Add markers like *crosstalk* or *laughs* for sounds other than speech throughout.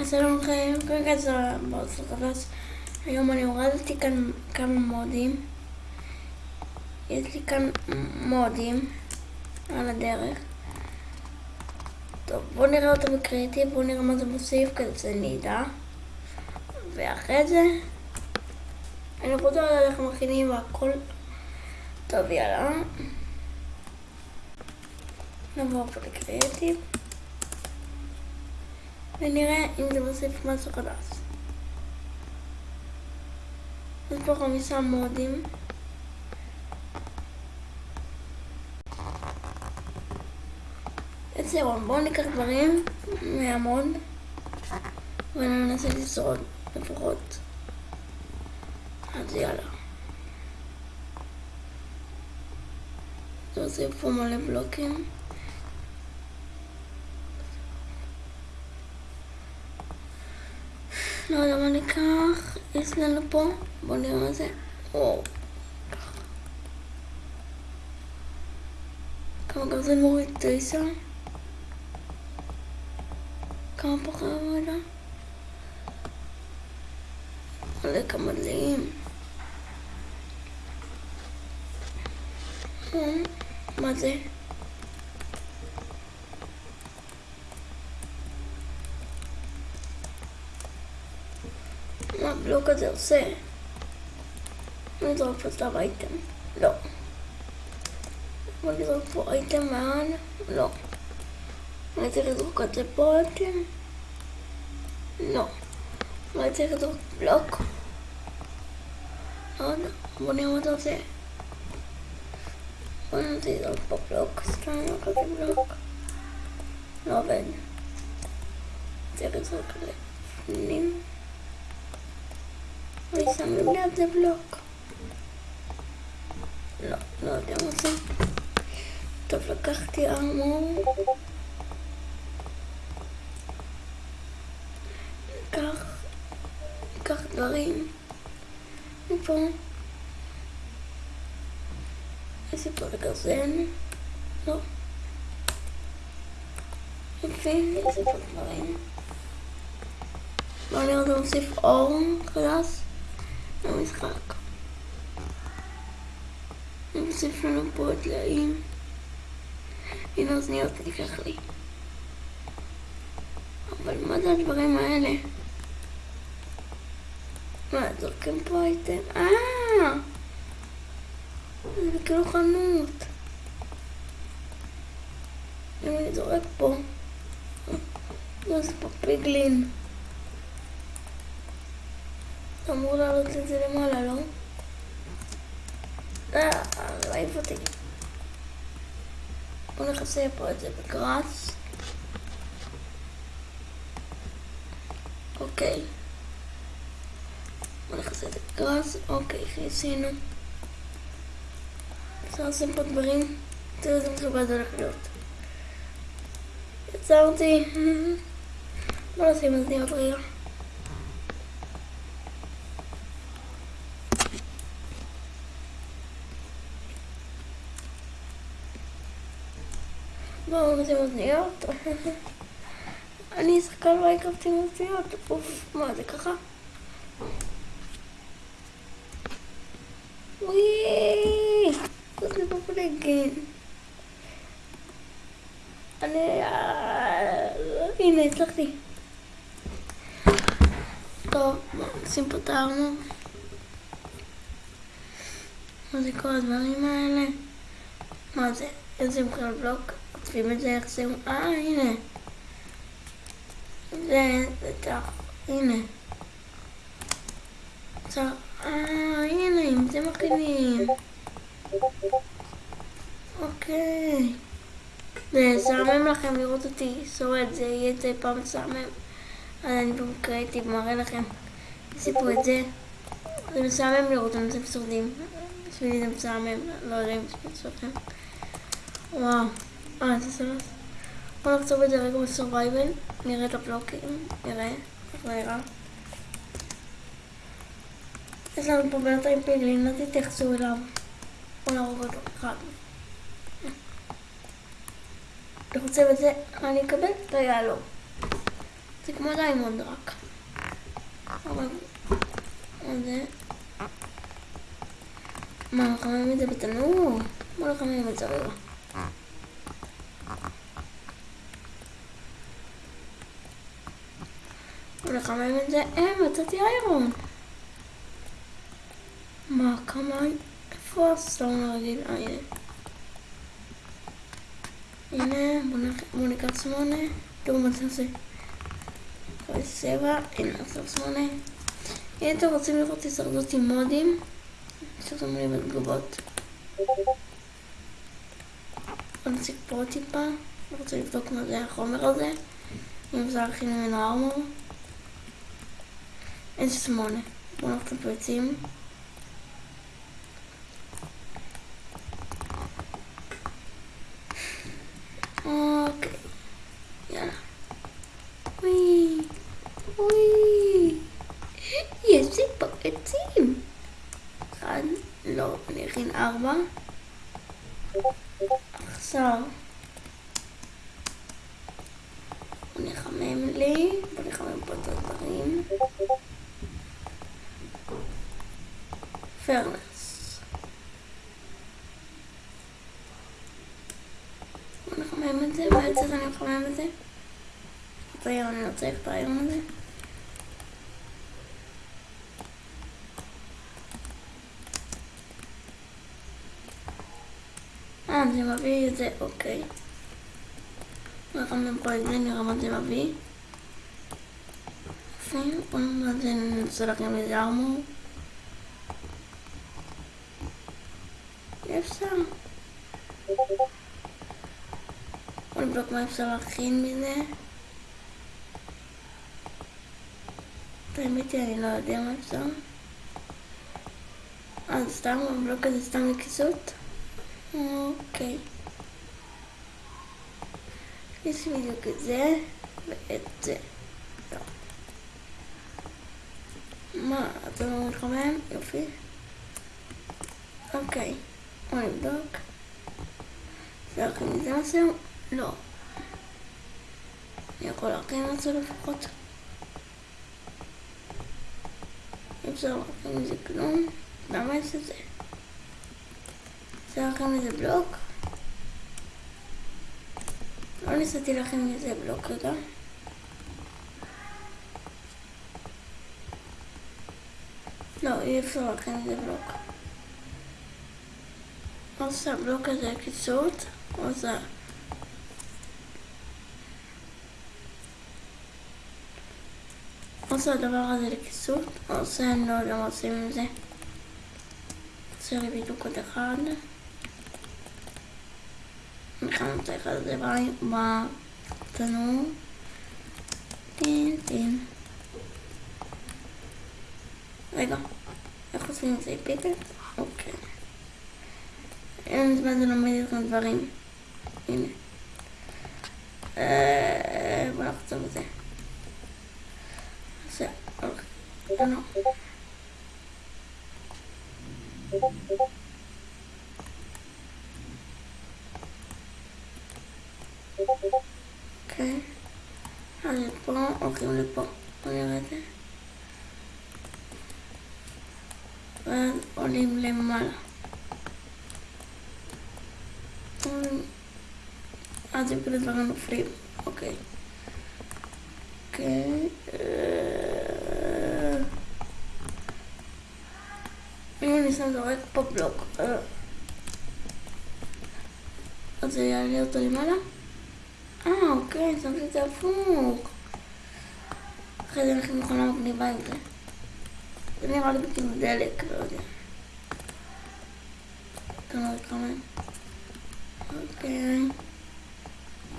אז שלום לכם, כרגע זה בערוץ החדש. היום אני הורדתי כאן כמה מודים. יש לי כאן מודים על הדרך. טוב, בואו נראה אותם בקריאיטיב, בואו נראה מה זה מוסיף כדי שאני אדע. ואחרי זה, אני רוצה לדעת איך מכינים והכל. טוב, יאללה. נעבור פה לקריאיטיב. ונראה אם זה מוסיף משהו חדש. יש פה חמישה מודים. זהו, בואו ניקח דברים מהמוד וננסה לשרוד לפחות. אז יאללה. זה עושה פה מלא בלוקים. לא יודע מה ניקח, יש לנו פה, בואו נראה מה זה. כמה גם זה מוריד תשע? כמה פחות מורידה? מלא כמה דליים. מה זה? הבלוק הזה עושה? אני אזרוק פה סתם אייטם. לא. נזרוק פה אייטם מעל? לא. אני צריך לזרוק את זה פה אייטם? לא. אני צריך לזרוק בלוק? לא יודע. בוא נראה מה זה עושה. בוא ננסה לזרוק פה בלוק. סתם לא כזה בלוק. לא עובד. צריך לזרוק את זה. ליד זה בלוק. לא, לא יודע מה זה. טוב, לקחתי ארמור. ניקח, ניקח דברים. מפה. איזה פה לגרזן? לא. יפה, איזה פה דברים. בואו נראה אותו מוסיף אור חדש. למשחק. אני מוסיף לנו פה את דליים. הנה אוזניות ניקח לי. אבל מה זה הדברים האלה? מה, זורקים פה אייטם? אה! זה כאילו חנות. אני זורק פה. *laughs* זה פה פיגלין. אמור לעלות את זה למעלה, לא? אה, להעיף אותי. בוא נכסה פה את זה בגראס. אוקיי. בוא נכסה את זה בגראס. אוקיי, עשינו. אפשר לשים פה דברים. תראו איזה מכובד זה הולך להיות. יצרתי. *laughs* בוא נשים אוזניות רגע. בואו נשים אוזניות. אני שחקן מיינקראפט עם אוזניות. אוף, מה זה ככה? וואי, זה בבלגן. אני... הנה, הצלחתי. טוב, נשים פה את ה armor. מה זה כל הדברים האלה? מה זה? איזה בכלל בלוק? כותבים את זה איך. אה, הנה. זה, זה כך, הנה. אה, הנה, עם זה מכינים. אוקיי. זה משעמם לכם לראות אותי שורד, זה יהיה את זה פעם משעמם. אז אני במקראתי מראה לכם. תוסיפו את זה. זה משעמם לראות אם אתם שורדים. בשבילי זה משעמם, לא יודע אם זה שלכם. וואו. אה, זה סבבה. בואו נחצוב את זה רגע בסורווייבל. נראה את הבלוקים. נראה איך זה נראה. יש לנו פה בינתיים פיגלין, לא תתייחסו אליו. בואו נהרוג אותו אחד. אני רוצה בזה, אני אקבל את היהלום. זה כמו diamond רק. אבל... זה? מה, מחממים את זה בתנור? בוא נחמם את זה רגע. בוא נחמם את זה. אה, מצאתי iron. מה, כמה... איפה ה stone הרגיל? אה, הנה. הנה, בוא ניקח שמונה. תראו מה זה עושה. שבע, הנה עכשיו שמונה. אם אתם רוצים לראות הישרדות עם מודים, שתראו לי בתגובות. נציג פה טיפה, אני רוצה לבדוק מה זה החומר הזה, אם אפשר להכין ממנו ארמור. אין שמונה, בואו נלך את הביצים. אוקיי, יאללה. וואי, וואי, יש לי פה עצים. אחד, לא, אני אכין ארבע. עכשיו, בוא נחמם לי, בוא נחמם פה את הדברים. פרנס. בוא נחמם את זה, צריך אני מחמם את זה? את היום אני לא צריך את היום הזה. אה, זה מביא את זה, אוקיי. נחמם פה את זה, מה זה מביא. יפה, בוא ננסה לכם איזה ארמור. אפשר. בוא נבדוק מה אפשר להכין מזה. האמת היא, אני לא יודע מה אפשר. אה, זה סתם, הבלוק הזה סתם לכיסות? אוקיי. יש בדיוק את זה ואת זה. לא. מה, אתה לא מתחמם? יופי. אוקיי. בוא נבדוק. אפשר להכין מזה משהו? לא. אני יכול להכין משהו לפחות. אי אפשר להכין מזה כלום. למה יש את זה? אפשר להכין מזה בלוק? לא ניסיתי להכין מזה בלוק רגע. לא, אי אפשר להכין מזה בלוק. עושה בלוק הזה קיצות, עושה עושה הדבר הזה לכיסות, עושה, אני לא יודע מה עושים עם זה. עושה לי בדיוק עוד אחד. אני חייב את הזה בתנור. טין טין. רגע, איך עושים את זה? פיפט? אוקיי. אין זמן ללמד אתכם דברים. הנה. בוא נחצוב את זה. זה, אוקיי. אוקיי. אז פה, הולכים לפה. בוא נראה את זה. ואז עולים למעלה. אז הם כאילו דברים נופלים, אוקיי. אוקיי. אם אני שם זורק פה בלוק, אז זה יעלה אותו למעלה? אה, אוקיי, אחרי זה אנחנו מכונה מגניבה עם זה. נראה לי כאילו דלק, לא יודע. אתה לא מתחמם. אוקיי.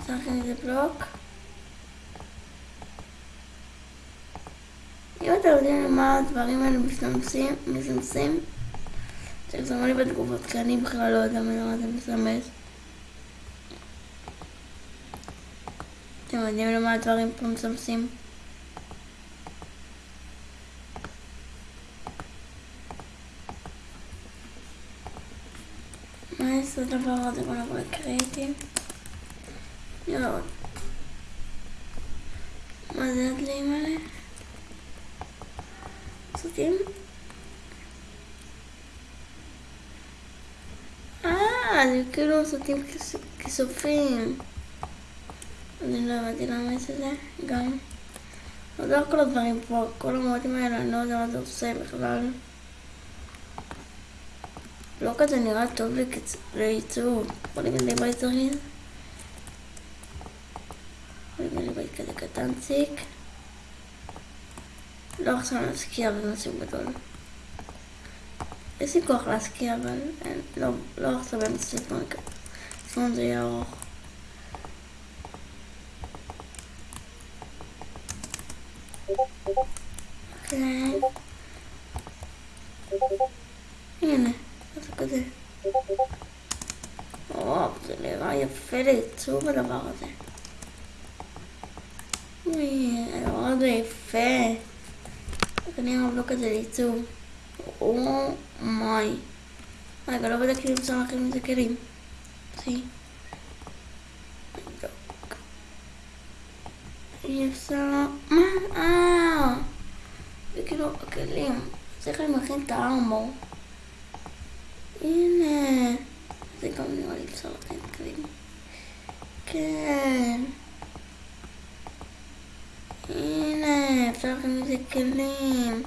צריך איזה בלוק. אם אתם יודעים מה הדברים האלה מסמסים, מסמסים, תרשמו לי בתגובות, כי אני בכלל לא יודע מה זה מסמס. אתם יודעים למה הדברים פה מסמסים? יש לדבר הזה? בוא נעבור לקריאיטיב. לראות. מה זה הדליים האלה? סרטים? אה, זה כאילו סרטים כסופים. אני לא הבנתי למה יש את זה, גם. לא כל הדברים פה, כל המועדים האלה, אני לא יודע מה זה עושה בכלל. לא כזה נראה טוב לייצור. בוא נגיד לי בית זריז. בוא נגיד לי בית כזה קטנציק. לא עכשיו להשקיע במשהו גדול. יש לי כוח להשקיע, אבל אין, לא, לא עכשיו באמצע סרטון כזה. סרטון זה יהיה ארוך. אוקיי. הנה. כזה. וואו, זה נראה יפה לעיצוב הדבר הזה. הדבר הזה יפה. זה נראה הבלוק הזה לעיצוב. אומיי. רגע, לא בדקתי אם אפשר להכין מזה כלים. אי אפשר... מה? אה! זה כאילו הכלים. צריך להכין את הארמור. הנה. זה גם נראה לי לתת כלים. כן. הנה, אפשר להכין מזה כלים.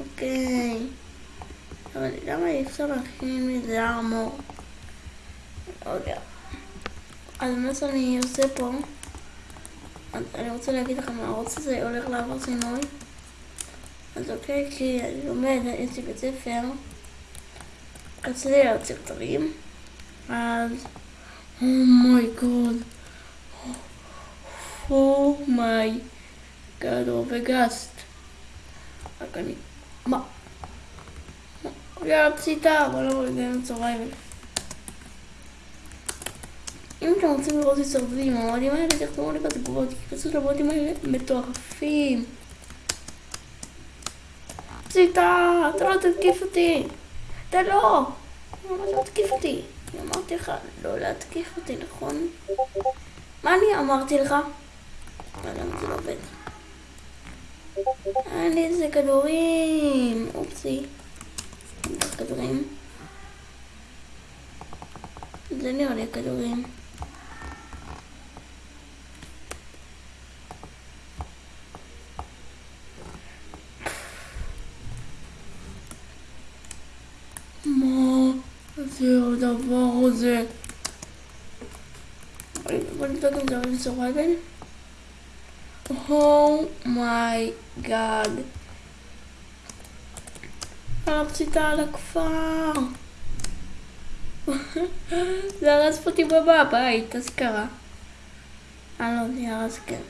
אוקיי. אבל למה אי אפשר להכין מזה ארמור? לא יודע. אז מה שאני עושה פה, אני רוצה להגיד לכם, הערוץ הזה הולך לעבור שינוי. אז אוקיי, כי אני לומד, יש לי בית ספר. רציתי להוציא כתרים, אז אומייגוד, אומייגוד, וגסט. רק אני, מה? יאללה פסיטה, בוא נעבור לגן הצהריים. אם אתם רוצים לראות את סרטים, המועדים האלה תכתבו לי בתגובות, כי פשוט המועדים האלה מטורפים. פסיטה, אתה לא תתקיף אותי. אתה לא! למה לא תתקיף אותי? אני אמרתי לך לא להתקיף אותי, נכון? מה אני אמרתי לך? לא יודע אם זה לא עובד. אין לי איזה כדורים! אופסי. כדורים. זה נראה לי הכדורים. זה הדבר הזה? בוא נבדוק אם זה עובד סורייבן. אומייגאד. הפציתה על הכפר. זה הרס אותי בבית, אז קרה. אה לא, זה הרס כן.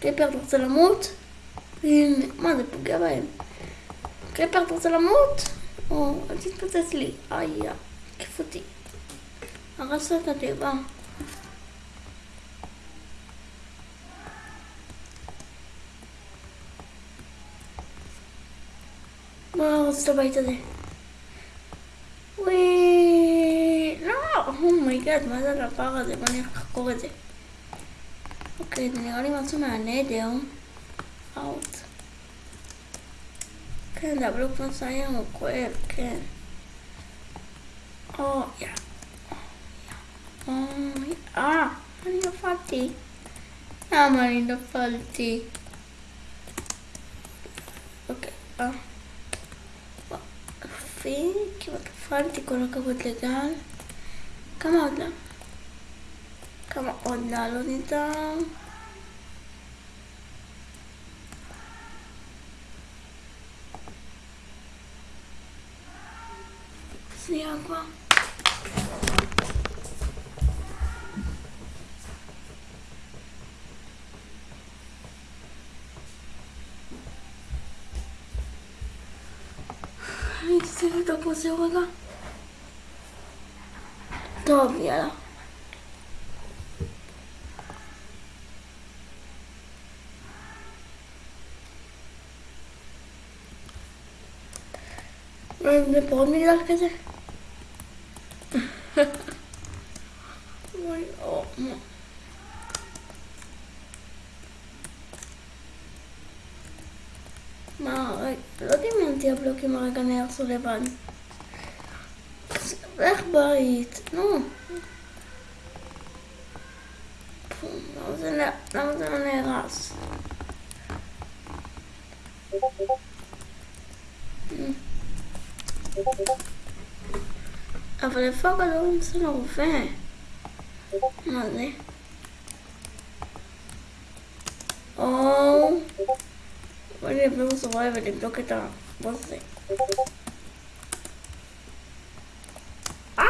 קליפר, אתה רוצה למות? מה זה פוגע בהם? creeper, אתה רוצה למות? או, אל תתפוצץ לי. איי, כיף אותי. הרסת את התיבה. בוא נרוץ את הבית הזה. וואי, לא, oh my god, מה זה הדבר הזה? בוא נלך לחקור את זה. אוקיי, זה נראה לי משהו מה Nether. אאוט. כן, זה הבלוק מסיים, הוא כואב, כן. או, יא. אוי, אה, אני נפלתי. למה אני נפלתי? אוקיי, אה. יופי, כמעט נפלתי, כל הכבוד לגל. כמה עוד לא? כמה עוד לעלות איתם? שנייה כבר. אני אצא לבדוק פה זה רגע. טוב, יאללה. זה פה עוד מגדל כזה? אוי, או, מה. Oh, oh, oh. מה, לא דמיינתי הבלוקים הרגע נהרסו לבד. איך בית? נו. למה זה לא נהרס? אבל איפה הכדור נמצא לרופא? מה זה? או... בואי נבדוק זרוע ונבדוק את הבוס הזה. אה!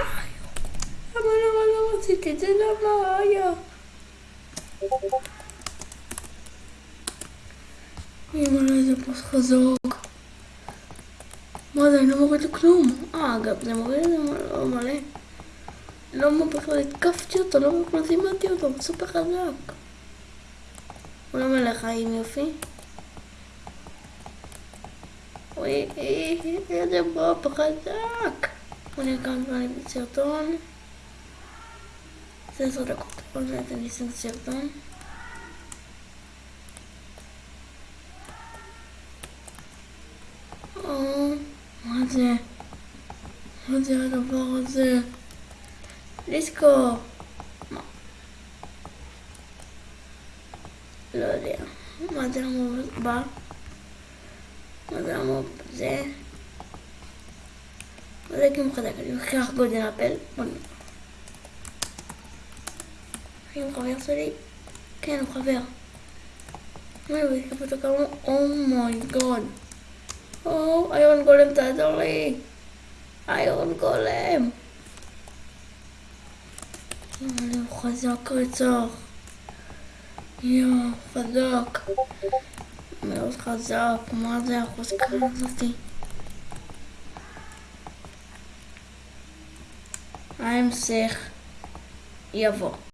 למה למה לא רציתי את זה? למה היה? אימא, איזה פוס חזוק. מה זה, אני לא מוריד לו כלום. אה, אגב, זה מוריד זה מלא. לא בכלל התקפתי אותו, לא בכלל זימנתי אותו, הוא סופר חזק. הוא לא מלא חיים יופי. אוי, איזה בוב חזק. בוא נראה כמה זמן אני בסרטון. זה עשר דקות, עוד מעט אני אשים סרטון. מה זה? מה זה הדבר הזה? דיסקו! מה? לא יודע. מה זה המוב בא? מה זה המוב זה? מה זה כמו חזק? אני לוקח גודל אפל. בוא נראה. האם חבר שלי? כן, הוא חבר. מה, הוא יקבל אותו כמה? אומייגוד. או, איירון גולם תעזור לי. איירון גולם. הוא חזק רצח. יואו, חזק. מאוד חזק. מה זה החוזקה הזאתי? ההמשך יבוא.